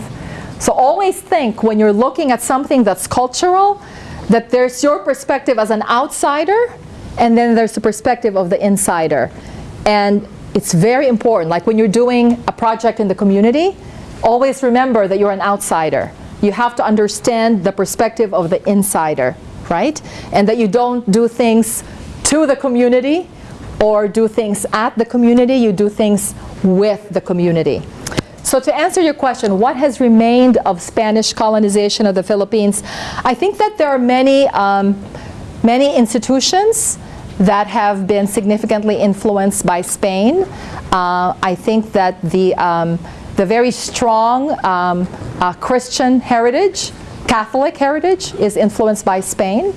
So always think when you're looking at something that's cultural, that there's your perspective as an outsider, and then there's the perspective of the insider. And it's very important, like when you're doing a project in the community, always remember that you're an outsider. You have to understand the perspective of the insider, right? And that you don't do things to the community or do things at the community, you do things with the community. So to answer your question, what has remained of Spanish colonization of the Philippines? I think that there are many, um, many institutions that have been significantly influenced by Spain. Uh, I think that the, um, the very strong um, uh, Christian heritage, Catholic heritage, is influenced by Spain.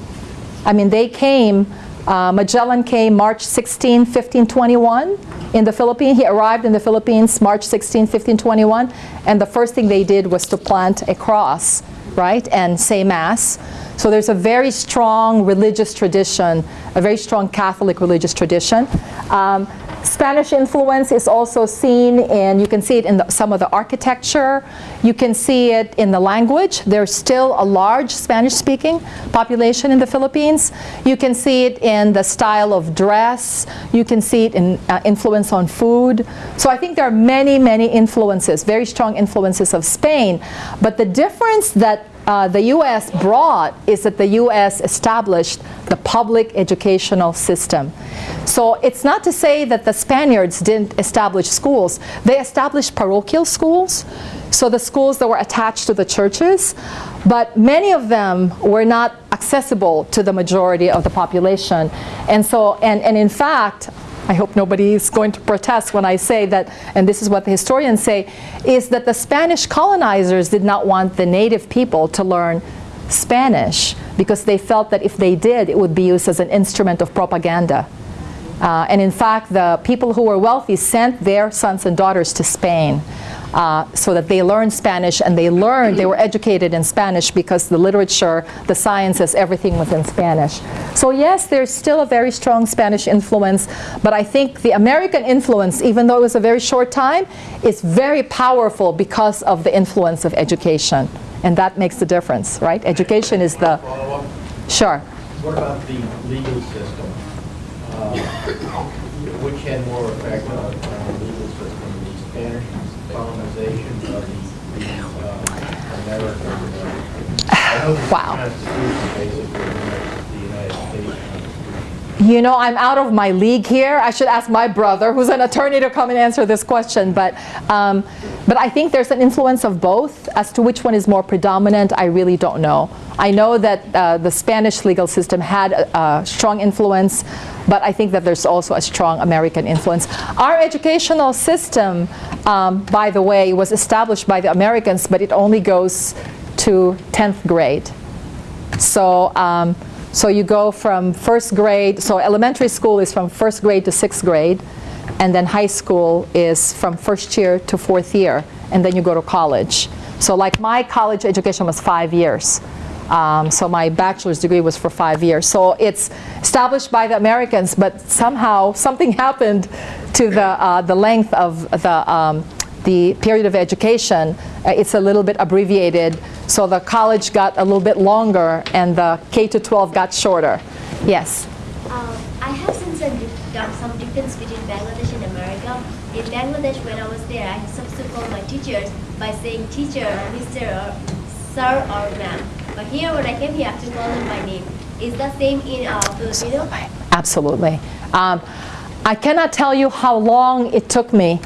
I mean, they came, uh, Magellan came March 16, 1521 in the Philippines. He arrived in the Philippines March 16, 1521, and the first thing they did was to plant a cross, right, and say Mass. So there's a very strong religious tradition, a very strong Catholic religious tradition. Um, Spanish influence is also seen in, you can see it in the, some of the architecture, you can see it in the language. There's still a large Spanish-speaking population in the Philippines. You can see it in the style of dress, you can see it in uh, influence on food. So I think there are many, many influences, very strong influences of Spain. But the difference that uh, the U.S. brought is that the U.S. established the public educational system. So it's not to say that the Spaniards didn't establish schools. They established parochial schools, so the schools that were attached to the churches, but many of them were not accessible to the majority of the population. And so, and, and in fact, I hope nobody is going to protest when I say that, and this is what the historians say, is that the Spanish colonizers did not want the native people to learn Spanish because they felt that if they did, it would be used as an instrument of propaganda. Uh, and in fact, the people who were wealthy sent their sons and daughters to Spain uh, so that they learned Spanish and they learned, they were educated in Spanish because the literature, the sciences, everything was in Spanish. So yes, there's still a very strong Spanish influence, but I think the American influence, even though it was a very short time, is very powerful because of the influence of education. And that makes the difference, right? Education is the, sure. What about the legal system? Uh, Which had more effect on on the legal system, the Spanish colonization of the the, uh, American? uh, I know the Wow. Constitution basically mimics the United States Constitution. You know, I'm out of my league here. I should ask my brother, who's an attorney, to come and answer this question. But, um, but I think there's an influence of both. As to which one is more predominant, I really don't know. I know that uh, the Spanish legal system had a, a strong influence, but I think that there's also a strong American influence. Our educational system, um, by the way, was established by the Americans, but it only goes to 10th grade. So, um, so you go from first grade, so elementary school is from first grade to sixth grade, and then high school is from first year to fourth year, and then you go to college. So like my college education was five years. Um, so my bachelor's degree was for five years. So it's established by the Americans, but somehow something happened to the, uh, the length of the, um, the period of education, uh, it's a little bit abbreviated. So the college got a little bit longer and the K to 12 got shorter. Yes. Um, I have seen some, uh, some difference between Bangladesh and America. In Bangladesh, when I was there, I used to call my teachers by saying teacher, Mr. or sir or ma'am. But here, when I came here, I have to call them by name. Is that same in uh, Filipino? Absolutely. Um, I cannot tell you how long it took me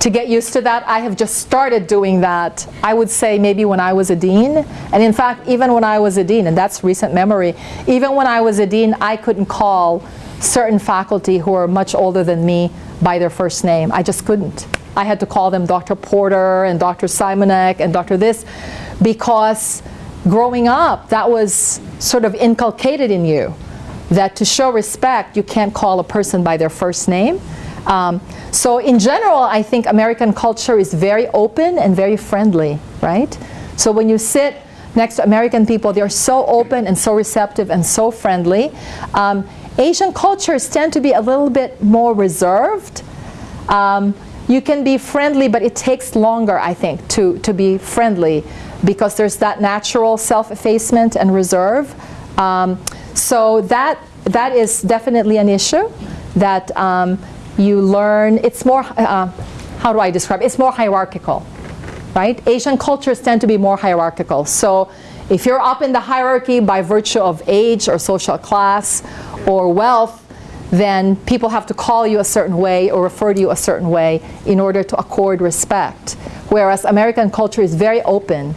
to get used to that. I have just started doing that, I would say maybe when I was a dean. And in fact, even when I was a dean, and that's recent memory, even when I was a dean, I couldn't call certain faculty who are much older than me by their first name. I just couldn't. I had to call them Dr. Porter and Dr. Simonek and Dr. this because growing up, that was sort of inculcated in you that to show respect, you can't call a person by their first name. Um, so in general, I think American culture is very open and very friendly, right? So when you sit next to American people, they're so open and so receptive and so friendly. Um, Asian cultures tend to be a little bit more reserved. Um, you can be friendly, but it takes longer, I think, to, to be friendly because there's that natural self-effacement and reserve. Um, so that, that is definitely an issue that um, you learn. It's more, uh, how do I describe it? It's more hierarchical, right? Asian cultures tend to be more hierarchical. So if you're up in the hierarchy by virtue of age or social class or wealth, then people have to call you a certain way or refer to you a certain way in order to accord respect. Whereas American culture is very open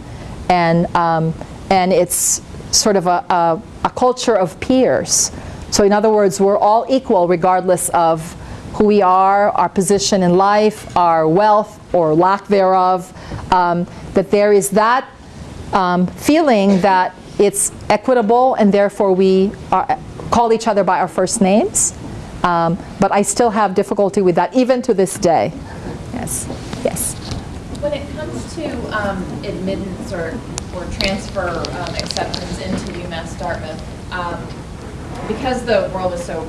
and, um, and it's sort of a, a, a culture of peers. So in other words, we're all equal regardless of who we are, our position in life, our wealth or lack thereof, um, that there is that um, feeling that it's equitable and therefore we are, call each other by our first names. Um, but I still have difficulty with that even to this day. Yes, yes. When it comes to um, admittance or, or transfer um, acceptance into UMass Dartmouth, um, because the world is so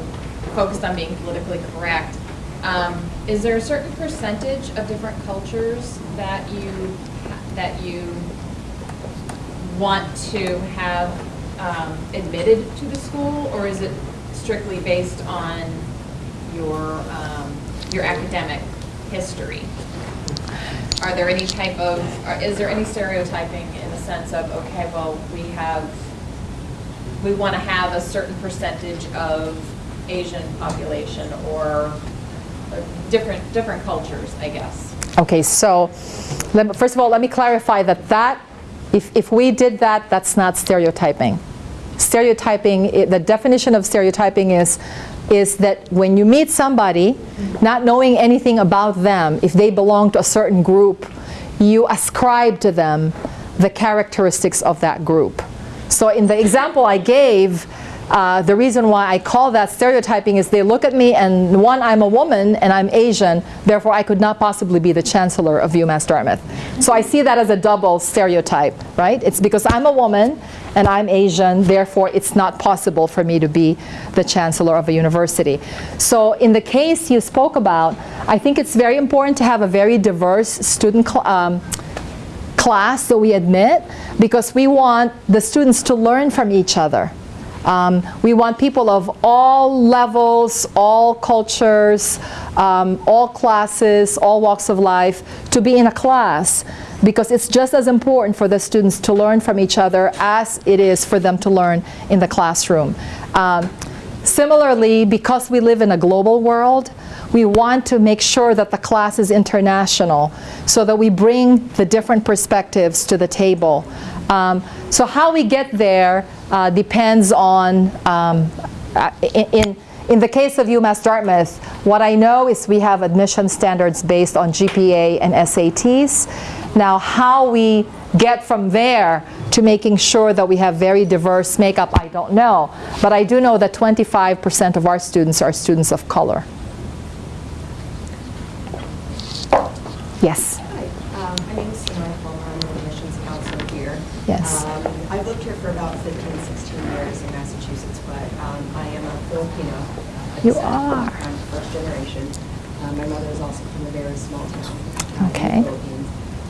focused on being politically correct, um, is there a certain percentage of different cultures that you that you want to have um, admitted to the school, or is it strictly based on your um, your academic history? are there any type of, is there any stereotyping in the sense of, okay, well, we have, we want to have a certain percentage of Asian population or uh, different, different cultures, I guess? Okay, so let first of all, let me clarify that that, if, if we did that, that's not stereotyping. Stereotyping, the definition of stereotyping is, is that when you meet somebody, not knowing anything about them, if they belong to a certain group, you ascribe to them the characteristics of that group. So in the example I gave, uh, the reason why I call that stereotyping is they look at me and one, I'm a woman and I'm Asian, therefore I could not possibly be the chancellor of UMass Dartmouth. So I see that as a double stereotype, right? It's because I'm a woman and I'm Asian, therefore it's not possible for me to be the chancellor of a university. So in the case you spoke about, I think it's very important to have a very diverse student cl- um, class that we admit because we want the students to learn from each other. Um, we want people of all levels, all cultures, um, all classes, all walks of life to be in a class because it's just as important for the students to learn from each other as it is for them to learn in the classroom. Um, Similarly, because we live in a global world, we want to make sure that the class is international so that we bring the different perspectives to the table. Um, so how we get there uh, depends on, um, uh, in, in, the case of UMass Dartmouth, what I know is we have admission standards based on GPA and SATs. Now how we get from there to making sure that we have very diverse makeup, I don't know. But I do know that 25% of our students are students of color. Yes. Hi, um, my name is Sonora Palmer, I'm the admissions counselor here. Yes. Um, I've lived here for about 15, 16 years in Massachusetts, but um, I am a Filipino. uh, You are. I'm first generation. Um, My mother is also from a very small town Okay. in the Philippines.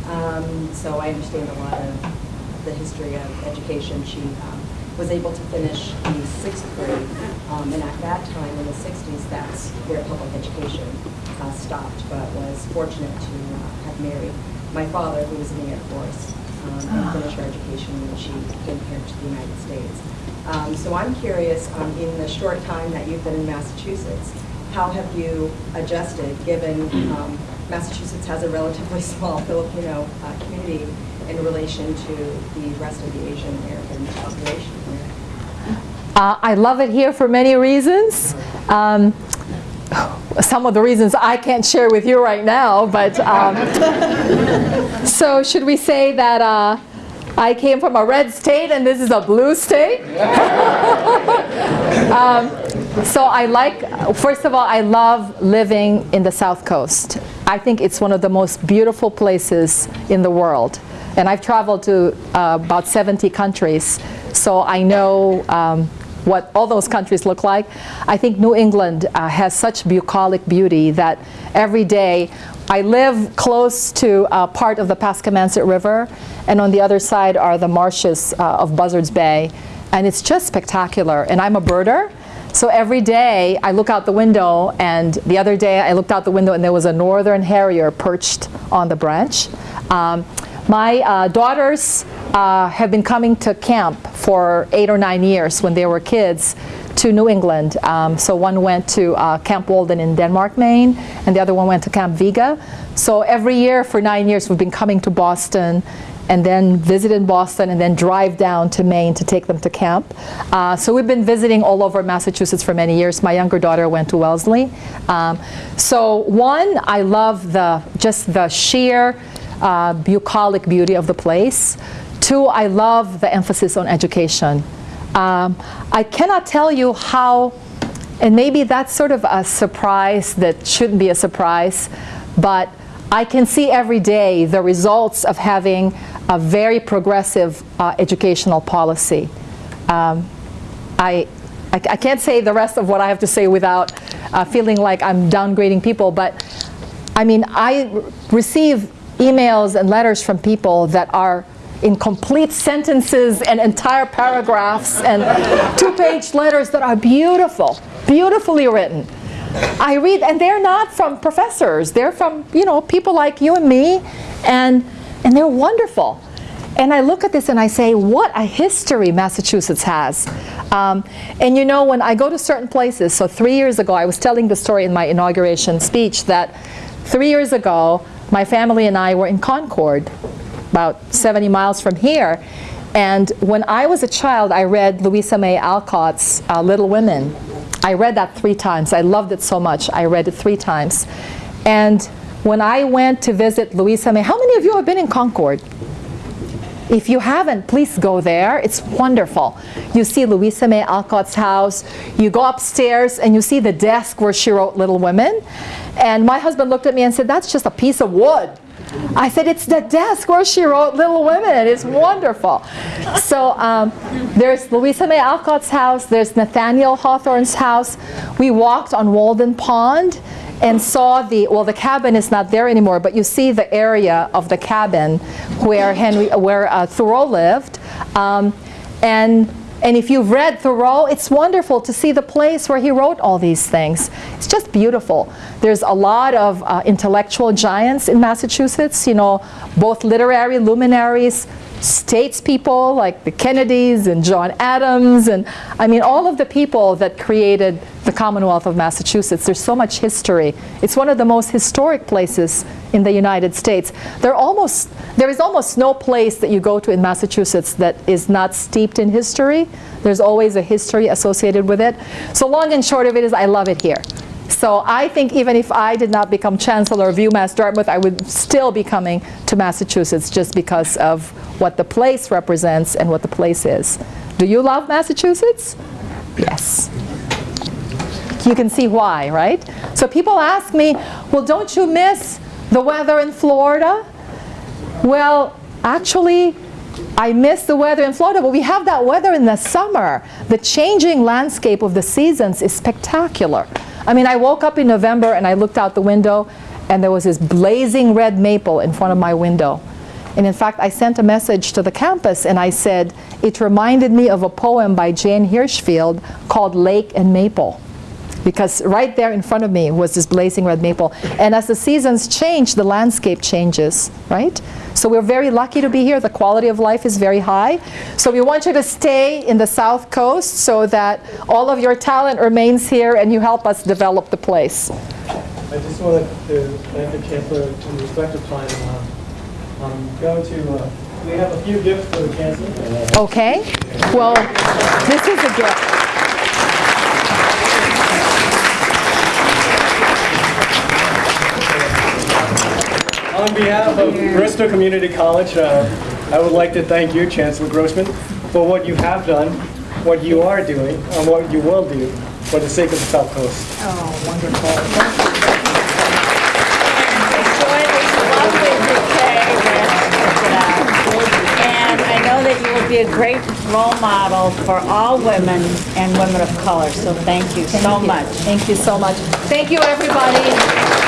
Um, So I understand a lot of the history of education. She um, was able to finish the sixth grade, um, and at that time, in the 60s, that's where public education uh, stopped, but was fortunate to uh, have married my father, who was in the Air Force, um, and finish her education when she came here to the United States. Um, So I'm curious, um, in the short time that you've been in Massachusetts, how have you adjusted, given um, Massachusetts has a relatively small Filipino uh, community in relation to the rest of the Asian American population here? Uh, I love it here for many reasons. Um, some of the reasons I can't share with you right now, but um, so should we say that uh, I came from a red state and this is a blue state? um, so I like, first of all, I love living in the South Coast. I think it's one of the most beautiful places in the world. And I've traveled to uh, about 70 countries, so I know um, what all those countries look like. I think New England uh, has such bucolic beauty that every day I live close to a part of the Paskamanset River, and on the other side are the marshes uh, of Buzzards Bay, and it's just spectacular. And I'm a birder, so every day I look out the window, and the other day I looked out the window and there was a northern harrier perched on the branch. Um, my uh, daughters uh, have been coming to camp for eight or nine years when they were kids to New England. Um, so one went to uh, Camp Walden in Denmark, Maine, and the other one went to Camp Vega. So every year for nine years we've been coming to Boston and then visit in Boston and then drive down to Maine to take them to camp. Uh, so we've been visiting all over Massachusetts for many years. My younger daughter went to Wellesley. Um, so one, I love the just the sheer uh, bucolic beauty of the place. Two, I love the emphasis on education. Um, I cannot tell you how, and maybe that's sort of a surprise that shouldn't be a surprise, but I can see every day the results of having a very progressive uh, educational policy. Um, I, I, I can't say the rest of what I have to say without uh, feeling like I'm downgrading people, but I mean, I receive emails and letters from people that are in complete sentences and entire paragraphs and two-page letters that are beautiful, beautifully written. I read, and they're not from professors. They're from, you know, people like you and me, and, and they're wonderful. And I look at this and I say, what a history Massachusetts has. Um, and you know, when I go to certain places, so three years ago, I was telling the story in my inauguration speech that three years ago, my family and I were in Concord, about 70 miles from here. And when I was a child, I read Louisa May Alcott's uh, Little Women. I read that three times. I loved it so much. I read it three times. And when I went to visit Louisa May, how many of you have been in Concord? If you haven't, please go there. It's wonderful. You see Louisa May Alcott's house. You go upstairs and you see the desk where she wrote Little Women. And my husband looked at me and said, that's just a piece of wood. I said, it's the desk where she wrote Little Women. It's wonderful. So um, there's Louisa May Alcott's house. There's Nathaniel Hawthorne's house. We walked on Walden Pond and saw the, well, the cabin is not there anymore, but you see the area of the cabin where Henry, where uh, Thoreau lived. Um, and, and if you've read Thoreau, it's wonderful to see the place where he wrote all these things. It's just beautiful. There's a lot of uh, intellectual giants in Massachusetts, you know, both literary luminaries, statespeople like the Kennedys and John Adams, and I mean all of the people that created the Commonwealth of Massachusetts. There's so much history. It's one of the most historic places in the United States. There, almost, there is almost no place that you go to in Massachusetts that is not steeped in history. There's always a history associated with it. So long and short of it is I love it here. So I think even if I did not become Chancellor of UMass Dartmouth, I would still be coming to Massachusetts just because of what the place represents and what the place is. Do you love Massachusetts? Yes. You can see why, right? So people ask me, well, don't you miss the weather in Florida? Well, actually, I miss the weather in Florida, but we have that weather in the summer. The changing landscape of the seasons is spectacular. I mean, I woke up in November and I looked out the window and there was this blazing red maple in front of my window. And in fact, I sent a message to the campus and I said, it reminded me of a poem by Jane Hirshfield called Lake and Maple. Because right there in front of me was this blazing red maple. And as the seasons change, the landscape changes, right? So we're very lucky to be here. The quality of life is very high. So we want you to stay in the South Coast so that all of your talent remains here and you help us develop the place. I just wanted to thank the Chancellor in respect of time. Um, I'm going to, uh, we have a few gifts for the Chancellor. Okay? Well, this is a gift. On behalf of Bristol Community College, uh, I would like to thank you, Chancellor Grossman, for what you have done, what you are doing, and what you will do for the sake of the South Coast. Oh, wonderful. Enjoy this lovely bouquet that And I know that you will be a great role model for all women and women of color, so thank you so much. Thank you so much. Thank you, everybody.